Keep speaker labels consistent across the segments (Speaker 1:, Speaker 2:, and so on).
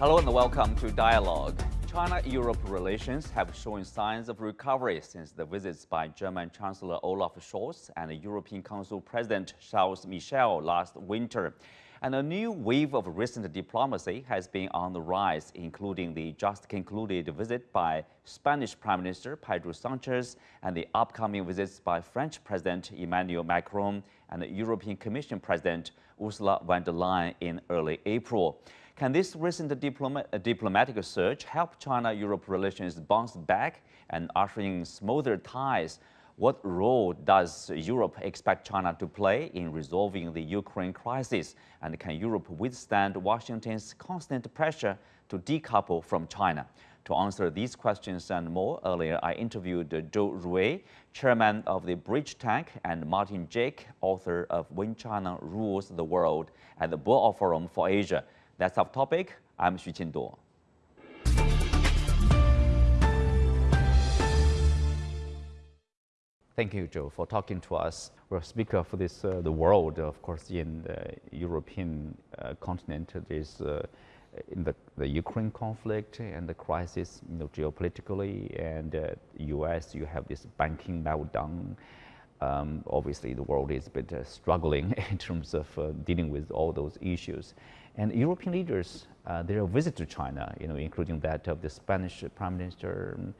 Speaker 1: Hello and welcome to Dialogue. China-Europe relations have shown signs of recovery since the visits by German Chancellor Olaf Scholz and European Council President Charles Michel last winter. And a new wave of recent diplomacy has been on the rise, including the just concluded visit by Spanish Prime Minister Pedro Sanchez and the upcoming visits by French President Emmanuel Macron and European Commission President Ursula von der Leyen in early April. Can this recent diploma uh, diplomatic surge help China-Europe relations bounce back and usher in smoother ties? What role does Europe expect China to play in resolving the Ukraine crisis? And can Europe withstand Washington's constant pressure to decouple from China? To answer these questions and more, earlier I interviewed Zhou Rui, chairman of the Bridge Tank, and Martin Jacques, author of When China Rules the World at the Boao Forum for Asia. That's our topic. I'm Xu Qinduo. Thank you, Joe, for talking to us. We're a speaker for this, uh, the world, of course, in the European uh, continent. There's uh, in the, the Ukraine conflict and the crisis, you know, geopolitically, and uh, U.S. You have this banking meltdown. Um, obviously, the world is a bit uh, struggling in terms of uh, dealing with all those issues. And European leaders, uh, their visit to China, you know, including that of the Spanish Prime Minister, um,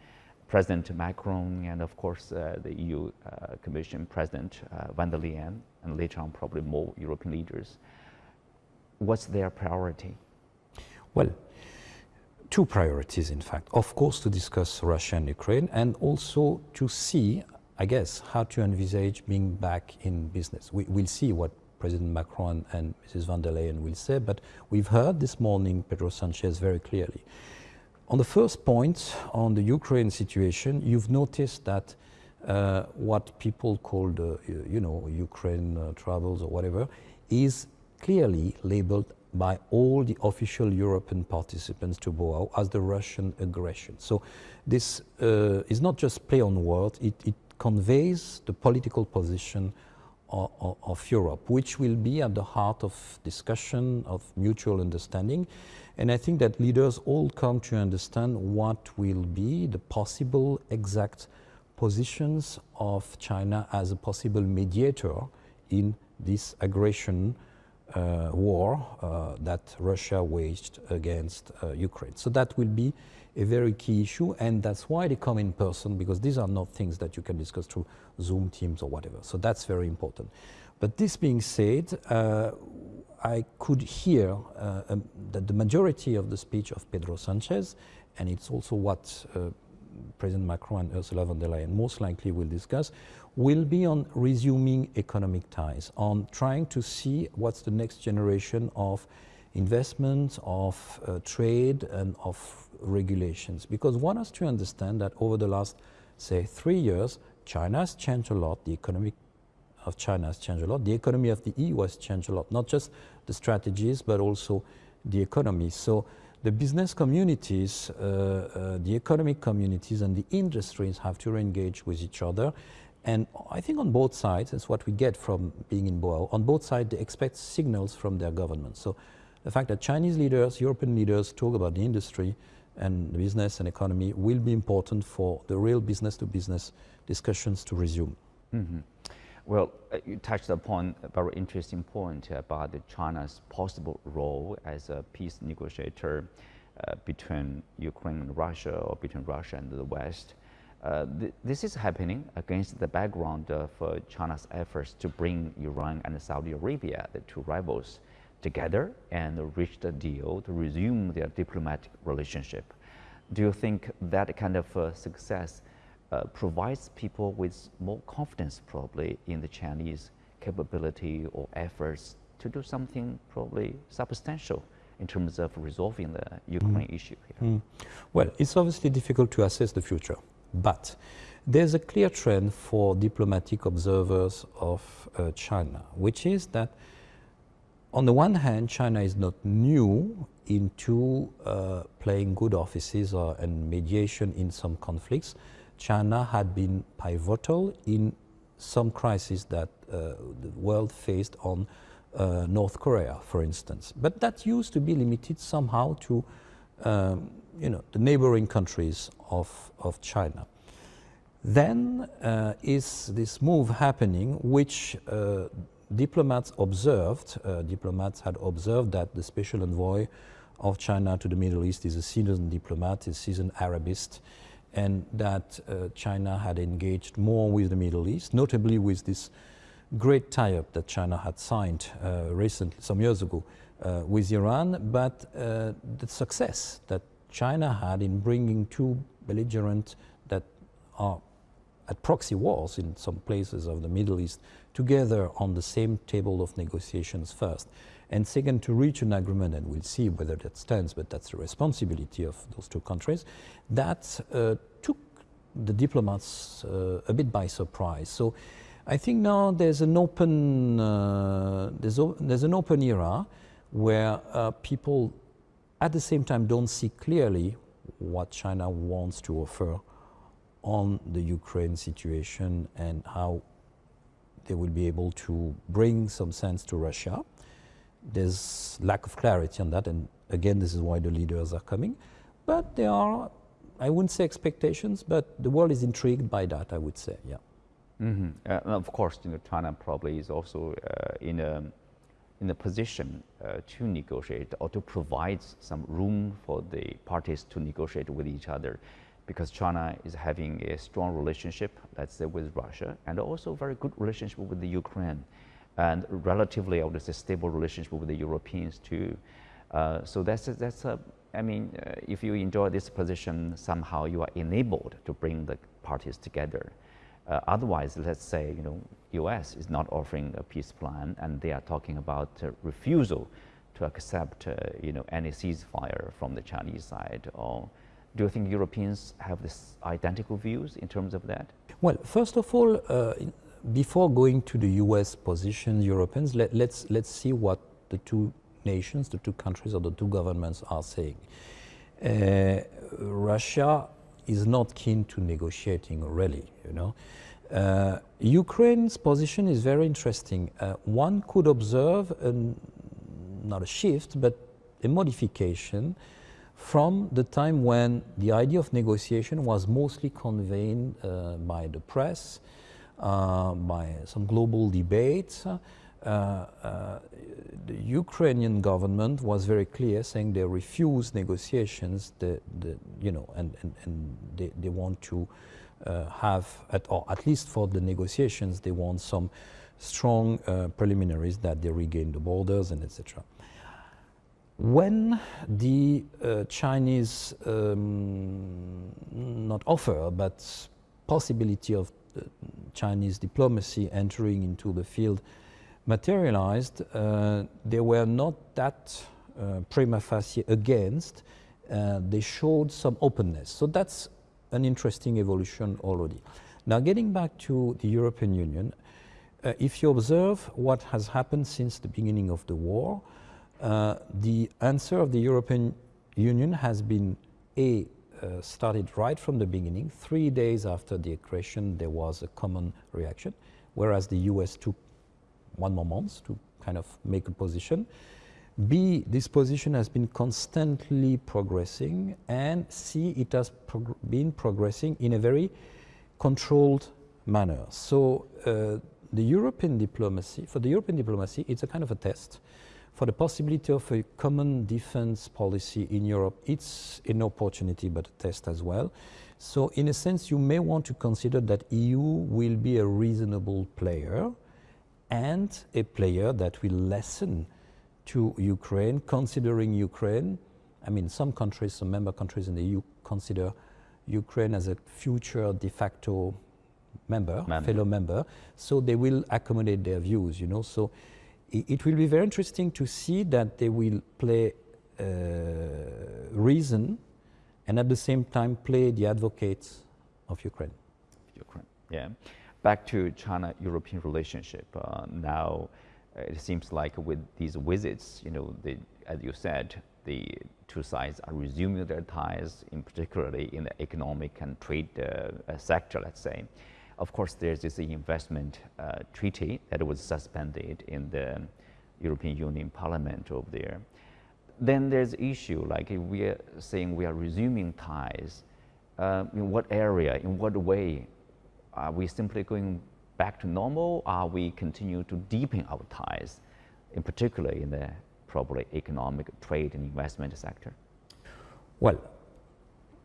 Speaker 1: President Macron, and of course uh, the EU uh, Commission President uh, von der Leyen, and later on probably more European leaders. What's their priority?
Speaker 2: Well, two priorities, in fact. Of course, to discuss Russia and Ukraine, and also to see, I guess, how to envisage being back in business. We, will see what President Macron and Mrs. von der Leyen will say, but we've heard this morning Pedro Sanchez very clearly. On the first point, on the Ukraine situation, you've noticed that uh, what people call the, you know, Ukraine uh, or whatever, is clearly labeled by all the official European participants to Boao as the Russian aggression. So this uh, is not just play on words, it, it conveys the political position of, of, Europe, which will be at the heart of discussion, of mutual understanding. And I think that leaders all come to understand what will be the possible exact positions of China as a possible mediator in this aggression uh, war uh, that Russia waged against uh, Ukraine. So that will be a very key issue, and that's why they come in person, because these are not things that you can discuss through Zoom, Teams, or whatever. So that's very important. But this being said, uh, I could hear uh, um, that the majority of the speech of Pedro Sanchez, and it's also what uh, President Macron and Ursula von der Leyen most likely will discuss, will be on resuming economic ties, on trying to see what's the next generation of investment, of uh, trade, and of regulations. Because one has to understand that over the last, say, three years, China has changed a lot, the economic of China has changed a lot, the economy of the EU has changed a lot, not just the strategies, but also the economy. So the business communities, uh, uh, the economic communities, and the industries have to engage with each other. And I think on both sides, that's what we get from being in Boao, on both sides they expect signals from their government. So the fact that Chinese leaders, European leaders talk about the industry and the business and economy will be important for the real business-to-business -business discussions to resume. Mm -hmm.
Speaker 1: Well, uh, you touched upon a very interesting point about China's possible role as a peace negotiator uh, between Ukraine and Russia or between Russia and the West. Uh, th this is happening against the background of uh, China's efforts to bring Iran and Saudi Arabia, the two rivals, together and reached a deal to resume their diplomatic relationship. Do you think that kind of uh, success uh, provides people with more confidence probably in the Chinese capability or efforts to do something probably substantial in terms of resolving the Ukraine mm. issue here? Mm.
Speaker 2: Well, it's obviously difficult to assess the future, but there's a clear trend for diplomatic observers of uh, China, which is that on the one hand, China is not new into uh, playing good offices or, and mediation in some conflicts. China had been pivotal in some crises that uh, the world faced on uh, North Korea, for instance. But that used to be limited somehow to um, you know, the neighboring countries of, of China. Then uh, is this move happening, which uh, diplomats observed, uh, diplomats had observed that the special envoy of China to the Middle East is a seasoned diplomat, a seasoned Arabist, and that uh, China had engaged more with the Middle East, notably with this great tie-up that China had signed uh, recently, some years ago, uh, with Iran, but uh, the success that China had in bringing two belligerent that are at proxy wars in some places of the Middle East together on the same table of negotiations first. And second, to reach an agreement, and we'll see whether that stands, but that's the responsibility of those two countries, that uh, took the diplomats uh, a bit by surprise. So I think now there's an open, uh, there's, there's, an open era where uh, people at the same time don't see clearly what China wants to offer on the Ukraine situation and how they will be able to bring some sense to Russia. There's lack of clarity on that, and again, this is why the leaders are coming. But there are, I wouldn't say expectations, but the world is intrigued by that, I would say, yeah.
Speaker 1: Mm -hmm. uh, of course, you know, China probably is also uh, in a in a position uh, to negotiate or to provide some room for the parties to negotiate with each other because China is having a strong relationship, let's say, with Russia and also very good relationship with the Ukraine and relatively, I would say, stable relationship with the Europeans too. Uh, so that's a, that's a, I mean, uh, if you enjoy this position, somehow you are enabled to bring the parties together. Uh, otherwise, let's say, you know, U.S. is not offering a peace plan, and they are talking about refusal to accept, uh, you know, any ceasefire from the Chinese side. Or do you think Europeans have this identical views in terms of that?
Speaker 2: Well, first of all, uh, before going to the U.S. position, Europeans, let, let's let's see what the two nations, the two countries, or the two governments are saying. Uh, Russia is not keen to negotiating really, you know. Uh, Ukraine's position is very interesting. Uh, one could observe, an, not a shift, but a modification from the time when the idea of negotiation was mostly conveyed uh, by the press, uh, by some global debates. Uh, uh, the Ukrainian government was very clear, saying they refuse negotiations, the, the, you know, and, and, and they, they want to uh, have, at, or at least for the negotiations, they want some strong uh, preliminaries that they regain the borders and etc. When the uh, Chinese, um, not offer, but possibility of Chinese diplomacy entering into the field materialized, uh, they were not that uh, prima facie against. Uh, they showed some openness. So that's an interesting evolution already. Now, getting back to the European Union, uh, if you observe what has happened since the beginning of the war, uh, the answer of the European Union has been A, uh, started right from the beginning. Three days after the aggression, there was a common reaction, whereas the US took one more month to kind of make a position. B, this position has been constantly progressing, and C, it has prog been progressing in a very controlled manner. So uh, the European diplomacy, for the European diplomacy, it's a kind of a test. For the possibility of a common defense policy in Europe, it's an opportunity, but a test as well. So in a sense, you may want to consider that EU will be a reasonable player and a player that will lessen to Ukraine, considering Ukraine, I mean, some countries, some member countries in the EU consider Ukraine as a future de facto member, member, fellow member, so they will accommodate their views, you know. So it, will be very interesting to see that they will play uh, reason and at the same time play the advocates of Ukraine.
Speaker 1: Ukraine, yeah. Back to China-European relationship. Uh, now, it seems like with these visits, you know, the, as you said, the two sides are resuming their ties, in particularly in the economic and trade uh, sector, let's say. Of course, there's this investment uh, treaty that was suspended in the European Union Parliament over there. then there's issue like if we are saying we are resuming ties, uh, in what area, in what way? Are we simply going back to normal? Are we continue to deepen our ties, in particular in the probably economic, trade and investment sector?
Speaker 2: Well,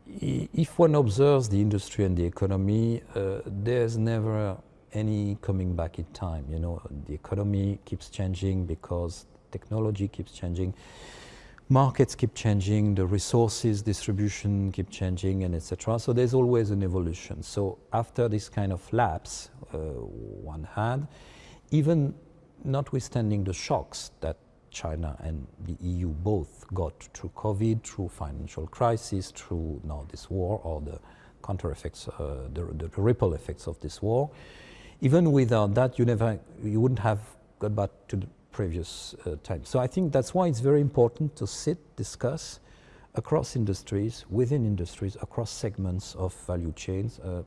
Speaker 2: if one observes the industry and the economy, uh, there's never any coming back in time. You know, the economy keeps changing because technology keeps changing, markets keep changing, the resources distribution keep changing, and etc. So there's always an evolution. So after this kind of lapse uh, one had, even notwithstanding the shocks that China and the EU both got through COVID, through financial crisis, through now this war or the counter effects, uh, the, the, ripple effects of this war. Even without that, you never, you wouldn't have got back to the previous uh, time. So I think that's why it's very important to sit, discuss across industries, within industries, across segments of value chains, uh,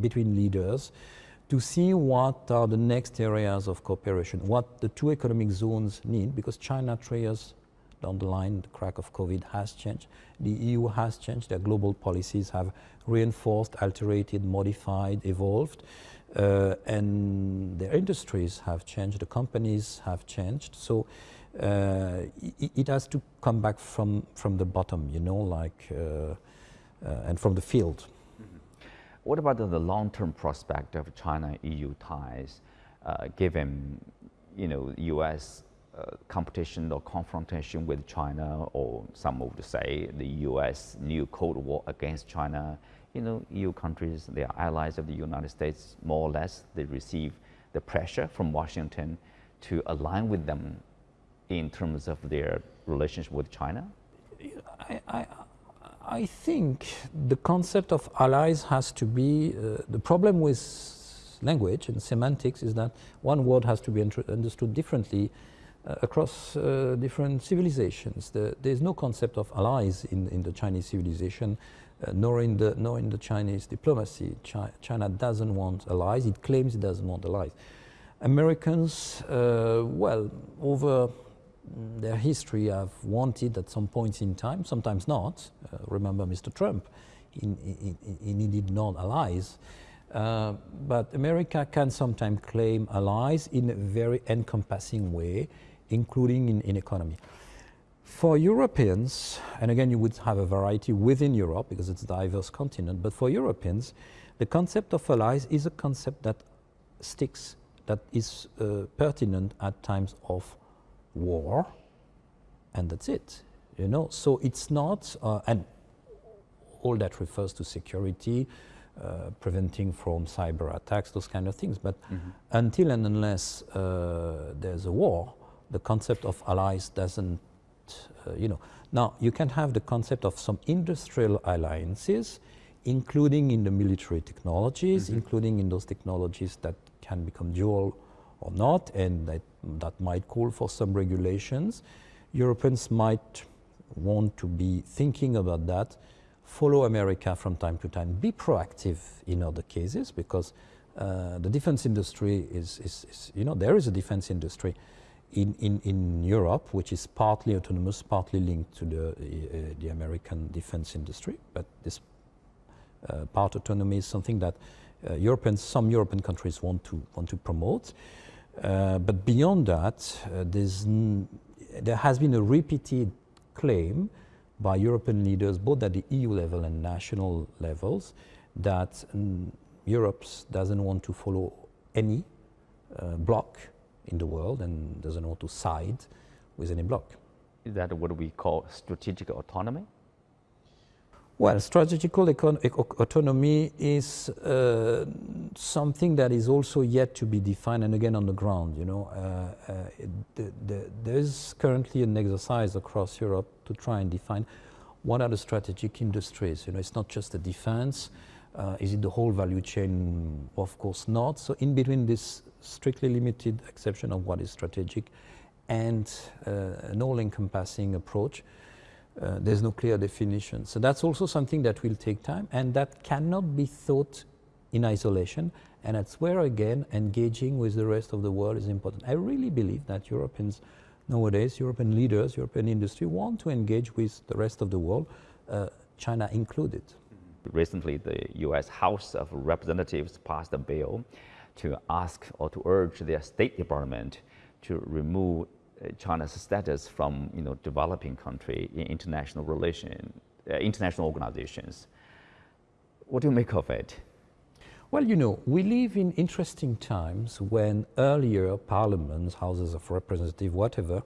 Speaker 2: between leaders, to see what are the next areas of cooperation, what the two economic zones need, because China, years down the line, the crack of COVID has changed. The EU has changed. Their global policies have reinforced, alterated, modified, evolved. Uh, and their industries have changed, the companies have changed. So uh, it, it, has to come back from, from the bottom, you know, like, uh, uh and from the field.
Speaker 1: What about the long-term prospect of China-EU ties, uh, given, you know, U.S. Uh, competition or confrontation with China, or some would say the U.S. new Cold War against China? You know, EU countries, they are allies of the United States, more or less. They receive the pressure from Washington to align with them in terms of their relationship with China?
Speaker 2: I, I, I think the concept of allies has to be, uh, the problem with language and semantics is that one word has to be understood differently uh, across uh, different civilizations. The, there's no concept of allies in, in the Chinese civilization, uh, nor, in the, nor in the Chinese diplomacy. Chi China doesn't want allies, it claims it doesn't want allies. Americans, uh, well, over their history have wanted at some points in time, sometimes not. Uh, remember Mr. Trump, he needed non-allies. Uh, but America can sometimes claim allies in a very encompassing way, including in, in economy. For Europeans, and again you would have a variety within Europe because it's a diverse continent, but for Europeans, the concept of allies is a concept that sticks, that is uh, pertinent at times of war, and that's it. You know, so it's not, uh, and all that refers to security, uh, preventing from cyber attacks, those kind of things. But mm -hmm. until and unless uh, there's a war, the concept of allies doesn't, uh, you know. Now, you can have the concept of some industrial alliances, including in the military technologies, mm -hmm. including in those technologies that can become dual or not, and that, that might call for some regulations. Europeans might want to be thinking about that, follow America from time to time, be proactive in other cases because uh, the defense industry is, is, is, you know, there is a defense industry in, in, in Europe which is partly autonomous, partly linked to the, uh, the American defense industry, but this uh, part autonomy is something that uh, Europeans, some European countries want to, want to promote. Uh, but beyond that, uh, there has been a repeated claim by European leaders, both at the EU level and national levels, that Europe doesn't want to follow any uh, bloc in the world and doesn't want to side with any bloc.
Speaker 1: Is that what we call strategic autonomy?
Speaker 2: Well, strategical autonomy is uh, something that is also yet to be defined and again on the ground. You know, uh, uh, the, the, there's currently an exercise across Europe to try and define what are the strategic industries. You know, it's not just the defense. Uh, is it the whole value chain? Of course not. So in between this strictly limited exception of what is strategic and uh, an all-encompassing approach, uh, there's no clear definition. So that's also something that will take time and that cannot be thought in isolation. And that's where, again, engaging with the rest of the world is important. I really believe that Europeans nowadays European leaders, European industry want to engage with the rest of the world, uh, China included.
Speaker 1: Recently, the U.S. House of Representatives passed a bill to ask or to urge their State Department to remove China's status from you know, developing country in international relation, uh, international organizations. What do you make of it?
Speaker 2: Well, you know, we live in interesting times when earlier parliaments, houses of representatives, whatever,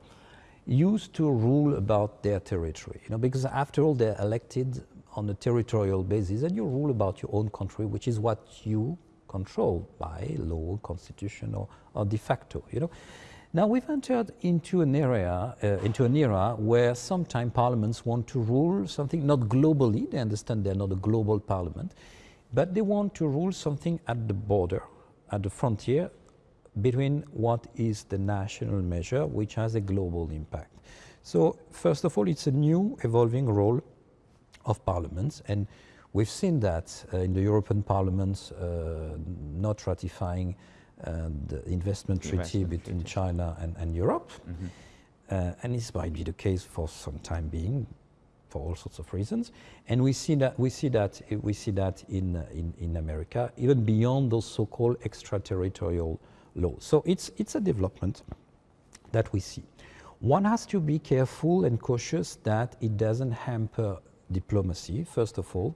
Speaker 2: used to rule about their territory. You know, because after all, they're elected on a territorial basis, and you rule about your own country, which is what you control by law, constitution, or, or de facto. You know. Now we've entered into an area, uh, into an era where sometimes parliaments want to rule something not globally. They understand they're not a global parliament, but they want to rule something at the border, at the frontier between what is the national measure, which has a global impact. So first of all, it's a new evolving role of parliaments, and we've seen that uh, in the European Parliament uh, not ratifying the investment treaty
Speaker 1: Investment
Speaker 2: between
Speaker 1: treaty.
Speaker 2: China and, and Europe.
Speaker 1: Mhm.
Speaker 2: Uh, and this might be the case for some time being, for all sorts of reasons. And we see that we see that we see that in in, in America, even beyond those so-called extraterritorial laws. So it's it's a development that we see. One has to be careful and cautious that it doesn't hamper diplomacy, first of all,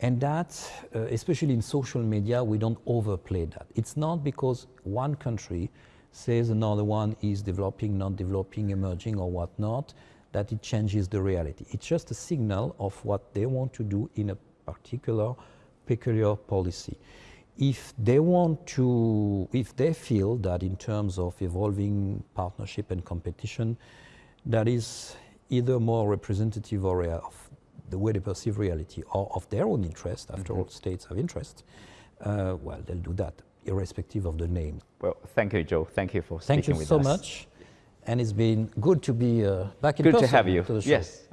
Speaker 2: and that, uh, especially in social media, we don't overplay that. It's not because one country says another one is developing, not developing, emerging, or whatnot, that it changes the reality. It's just a signal of what they want to do in a particular, peculiar policy. If they want to, if they feel that in terms of evolving partnership and competition, that is either more representative or of the way they perceive reality or of their own interest, after all, states have interest, uh, well, they'll do that, irrespective of the name.
Speaker 1: Well, thank you, Joe. Thank you for
Speaker 2: Thank
Speaker 1: speaking
Speaker 2: you
Speaker 1: with
Speaker 2: so
Speaker 1: us.
Speaker 2: much. And it's been good to be uh, back in
Speaker 1: Good to have you.
Speaker 2: to the show.
Speaker 1: Yes.